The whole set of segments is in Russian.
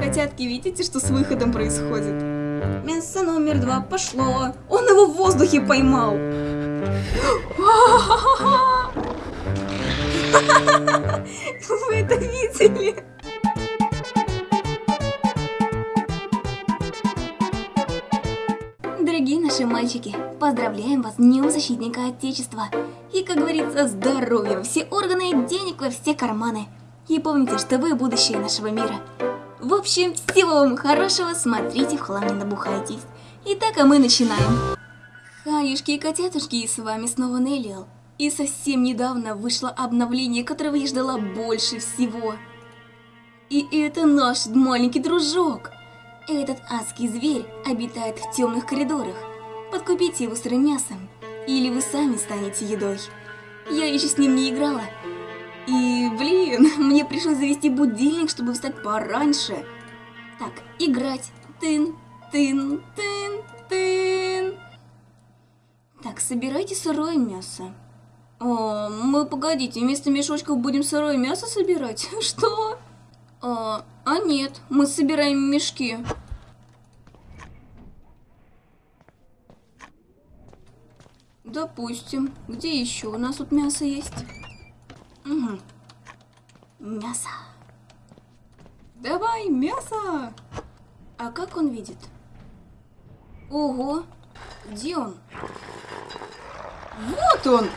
Котятки, видите, что с выходом происходит? Мясо номер два пошло. Он его в воздухе поймал. Вы это видели? Дорогие наши мальчики, поздравляем вас с Днем Защитника Отечества. И, как говорится, здоровья все органы, денег во все карманы. И помните, что вы будущее нашего мира. В общем, всего вам хорошего, смотрите, в хлам не набухайтесь. Итак, а мы начинаем. Хаюшки и котятушки, с вами снова Неллиал. И совсем недавно вышло обновление, которого я ждала больше всего. И это наш маленький дружок. Этот адский зверь обитает в темных коридорах. Подкупите его сырым мясом, или вы сами станете едой. Я еще с ним не играла. И, блин, мне пришлось завести будильник, чтобы встать пораньше. Так, играть. Тын, тын, тын, тын. Так, собирайте сырое мясо. О, мы, погодите, вместо мешочков будем сырое мясо собирать? Что? А, а нет, мы собираем мешки. Допустим. Где еще у нас тут мясо есть? Мясо. Давай, мясо! А как он видит? Ого! Где он? Вот он!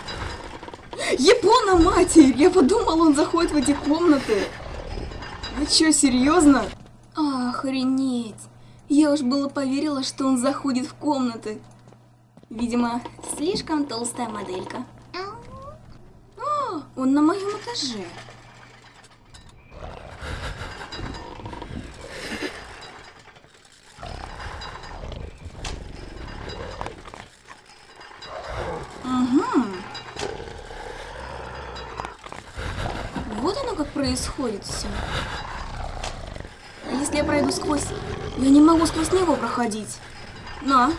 Япона, матерь! Я подумал, он заходит в эти комнаты. Вы что, серьезно? Охренеть! Я уж было поверила, что он заходит в комнаты. Видимо, слишком толстая моделька. Он на моем этаже. Угу. Вот оно как происходит все. А если я пройду сквозь... Я не могу сквозь него проходить. На.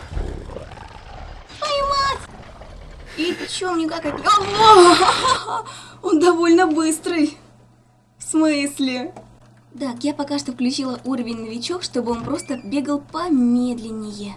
И чё мне как от... О! Он довольно быстрый. В смысле? Так, я пока что включила уровень новичок, чтобы он просто бегал помедленнее.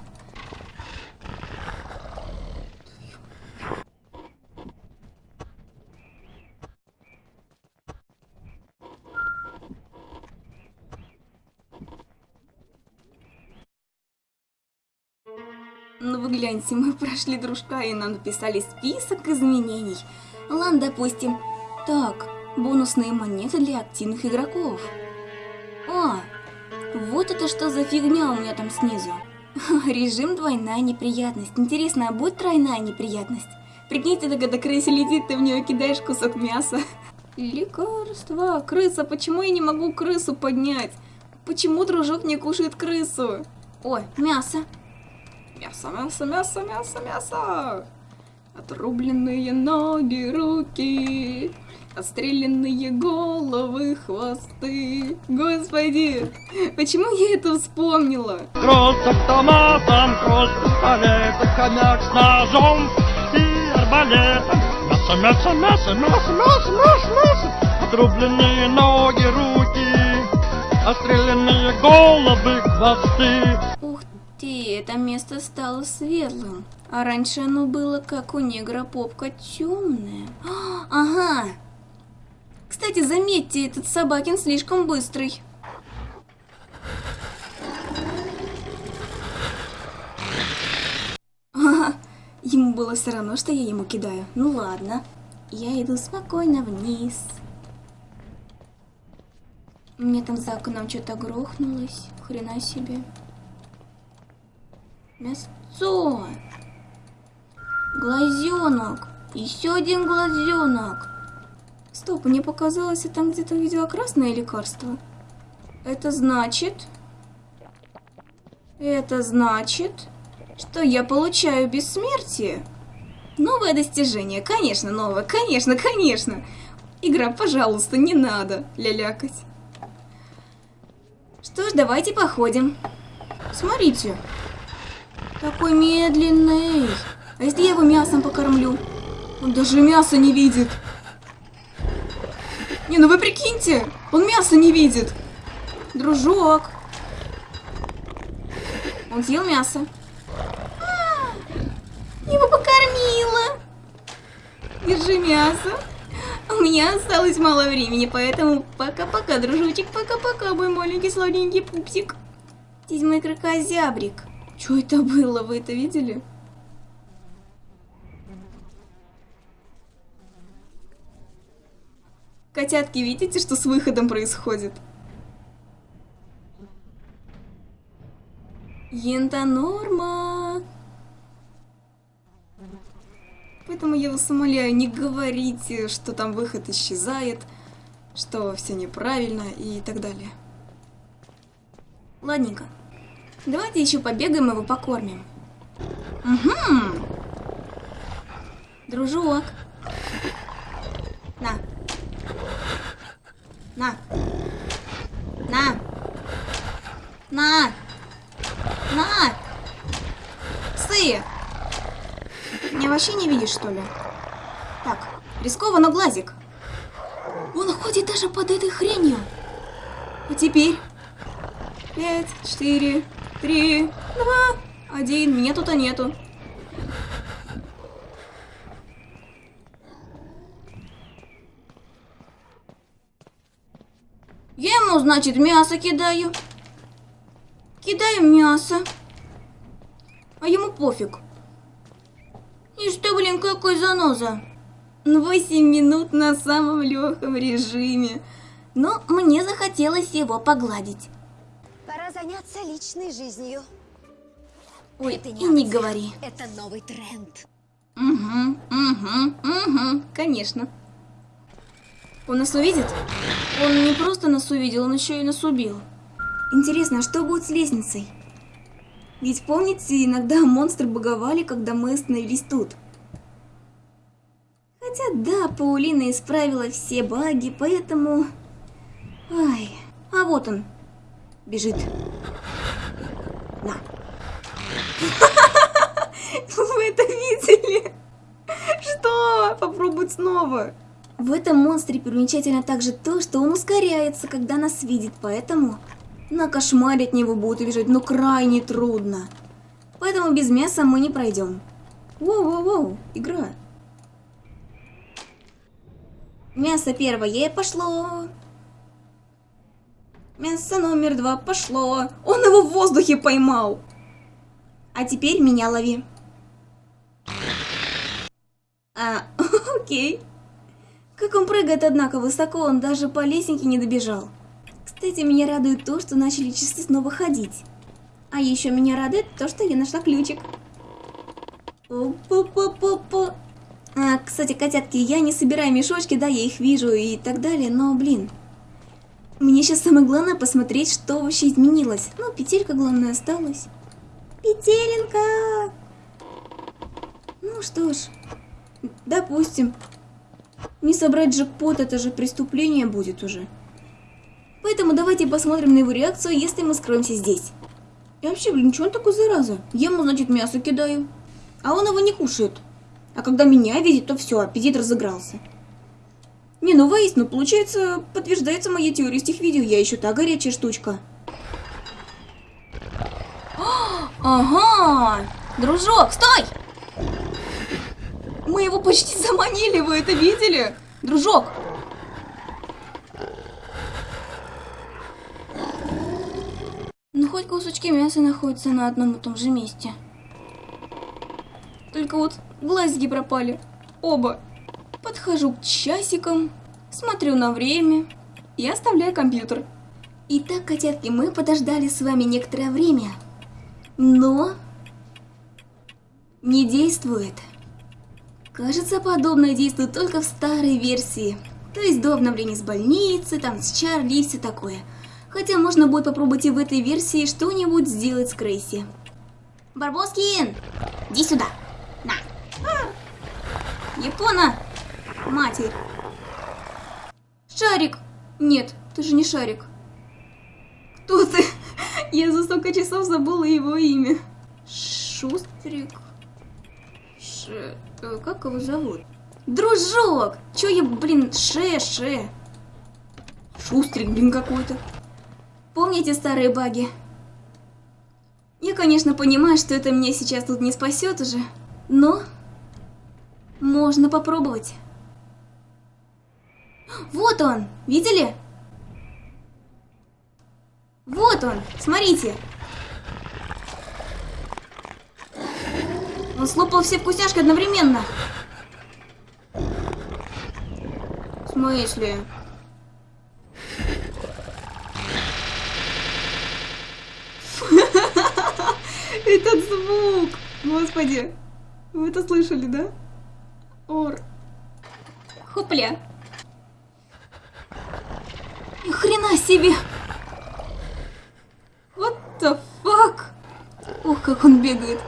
Ну вы гляньте, мы прошли дружка и нам написали список изменений. Ладно, допустим. Так, бонусные монеты для активных игроков. А, вот это что за фигня у меня там снизу. Режим двойная неприятность. Интересно, а будет тройная неприятность? Прикиньте, когда крыса летит, ты в нее кидаешь кусок мяса. Лекарство. Крыса, почему я не могу крысу поднять? Почему дружок не кушает крысу? Ой, мясо. Мясо, мясо, мясо, мясо, мясо. Отрубленные ноги, руки. Отстрелянные головы, хвосты. Господи, почему я это вспомнила? Кровь с автоматом, кровь с пистолетом, с ножом и арбалетом. Мясо, мясо, мясо, мясо, мясо, мясо, мясо. Отрубленные ноги, руки, отстрелянные головы, хвосты. Ты, это место стало светлым. А раньше оно было, как у негра попка, темное. Ага. Кстати, заметьте, этот собакин слишком быстрый. Ага, ему было все равно, что я ему кидаю. Ну ладно. Я иду спокойно вниз. Меня там за окном что-то грохнулось. Хрена себе. Мясцо. Глазенок. Еще один глазенок. Стоп, мне показалось, я там где-то видела красное лекарство. Это значит... Это значит, что я получаю бессмертие. Новое достижение. Конечно, новое. Конечно, конечно. Игра, пожалуйста, не надо лялякать. Что ж, давайте походим. Смотрите. Такой медленный. А если я его мясом покормлю? Он даже мясо не видит. Не, ну вы прикиньте, он мясо не видит. Дружок, Он съел мясо. А, Его покормила. Держи мясо. У меня осталось мало времени, поэтому пока-пока, дружочек, пока-пока, мой маленький сладенький пупсик. Здесь мой крокозябрик. Что это было, вы это видели? Котятки, видите, что с выходом происходит? Ента норма. Поэтому я вас умоляю, не говорите, что там выход исчезает, что все неправильно и так далее. Ладненько. Давайте еще побегаем его покормим. Угу. Дружок. На. На. На. На. На. Псы. Меня вообще не видишь, что ли? Так, рискованно глазик. Он ходит даже под этой хренью. А теперь... Пять, четыре, три, два, один. Меня тут-то нету. Я ему, значит, мясо кидаю. Кидаю мясо. А ему пофиг. И что, блин, какой заноза? 8 минут на самом легком режиме. Но мне захотелось его погладить. Заняться личной жизнью. Ой, Это и не говори. Это новый тренд. Угу, угу, угу, конечно. Он нас увидит? Он не просто нас увидел, он еще и нас убил. Интересно, а что будет с лестницей? Ведь помните, иногда монстры боговали, когда мы остановились тут. Хотя да, Паулина исправила все баги, поэтому... Ай, а вот он. Бежит. На. Вы это видели? Что? Попробуй снова. В этом монстре примечательно также то, что он ускоряется, когда нас видит, поэтому на кошмаре от него будет убежать, но крайне трудно. Поэтому без мяса мы не пройдем. Воу-воу-воу, игра. Мясо первое пошло. Мясо номер два пошло. Он его в воздухе поймал. А теперь меня лови. А, окей. Как он прыгает, однако, высоко, он даже по лесенке не добежал. Кстати, меня радует то, что начали часы снова ходить. А еще меня радует то, что я нашла ключик. Опа-па-па-па. А, кстати, котятки, я не собираю мешочки, да, я их вижу и так далее, но, блин. Мне сейчас самое главное посмотреть, что вообще изменилось. Ну, петелька, главное, осталась. Петелинка! Ну что ж, допустим. Не собрать джекпот, это же преступление будет уже. Поэтому давайте посмотрим на его реакцию, если мы скроемся здесь. И вообще, блин, что он такой зараза? Ему, значит, мясо кидаю. А он его не кушает. А когда меня видит, то все, аппетит разыгрался. Не, ну воистину, получается, подтверждается моя теория с тех видео. Я еще та горячая штучка. Ага! Дружок, стой! Мы его почти заманили, вы это видели? Дружок! Ну, хоть кусочки мяса находятся на одном и том же месте. Только вот глазики пропали. Оба. Подхожу к часикам, смотрю на время и оставляю компьютер. Итак, котятки, мы подождали с вами некоторое время. Но... Не действует. Кажется, подобное действует только в старой версии. То есть до обновления с больницы, там с Чарли и все такое. Хотя можно будет попробовать и в этой версии что-нибудь сделать с Крейси. Барбоскин, иди сюда. На. Япона, матерь. Шарик. Нет, ты же не Шарик. Кто ты? Я за столько часов забыла его имя. Шустрик. Ш... э, Как его зовут? Дружок! Чё я, блин, Ше-Ше? Шустрик, блин, какой-то. Помните старые баги? Я конечно, понимаю, что это меня сейчас тут не спасет уже, но можно попробовать. Вот он, видели? Вот он, смотрите. Он слопал все вкусняшки одновременно. В смысле? Этот звук! Господи! Вы это слышали, да? Ор. Хопля. Ни хрена себе! What the fuck? Ох, как он бегает.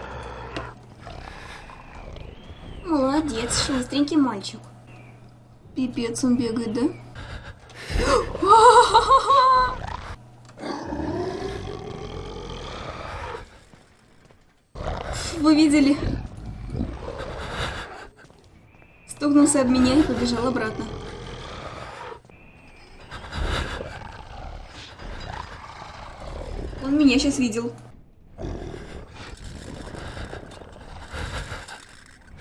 Молодец, шустренький мальчик. Пипец он бегает, да? Вы видели? Стукнулся об меня и побежал обратно. Он меня сейчас видел.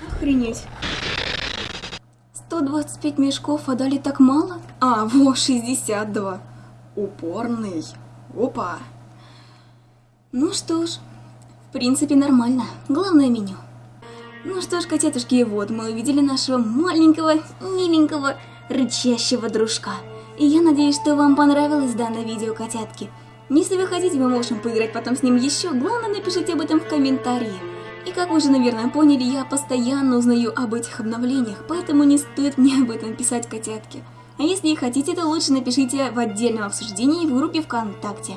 Охренеть. 125 мешков, а дали так мало? А, во, 62. Упорный. Опа. Ну что ж, в принципе нормально. Главное меню. Ну что ж, котятушки, вот мы увидели нашего маленького, миленького, рычащего дружка. И я надеюсь, что вам понравилось данное видео, котятки. Если вы хотите, мы можем поиграть потом с ним еще, главное напишите об этом в комментарии. И как вы уже, наверное, поняли, я постоянно узнаю об этих обновлениях, поэтому не стоит мне об этом писать, котятки. А если хотите, то лучше напишите в отдельном обсуждении в группе ВКонтакте.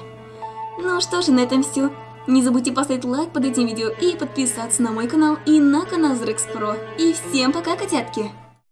Ну что ж, на этом все. Не забудьте поставить лайк под этим видео и подписаться на мой канал и на канал Zrex Pro. И всем пока, котятки!